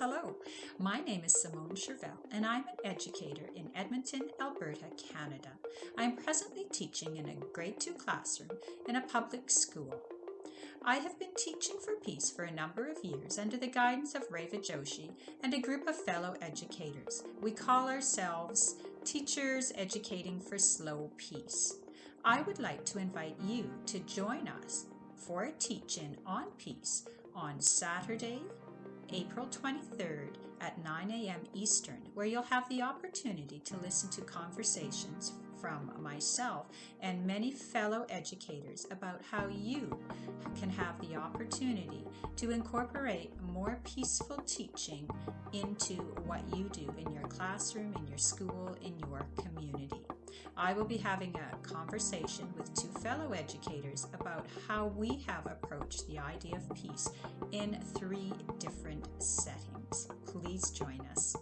Hello, my name is Simone Chervell and I'm an educator in Edmonton, Alberta, Canada. I am presently teaching in a grade 2 classroom in a public school. I have been teaching for peace for a number of years under the guidance of Reva Joshee and a group of fellow educators. We call ourselves Teachers Educating for Slow Peace. I would like to invite you to join us for a teach-in on peace on Saturday, April 23rd at 9 a.m. Eastern, where you'll have the opportunity to listen to conversations from myself and many fellow educators about how you can have the opportunity to incorporate more peaceful teaching into what you do in your classroom, in your school, in your community. I will be having a conversation with two fellow educators about how we have approached the idea of peace in three different settings. Please join us.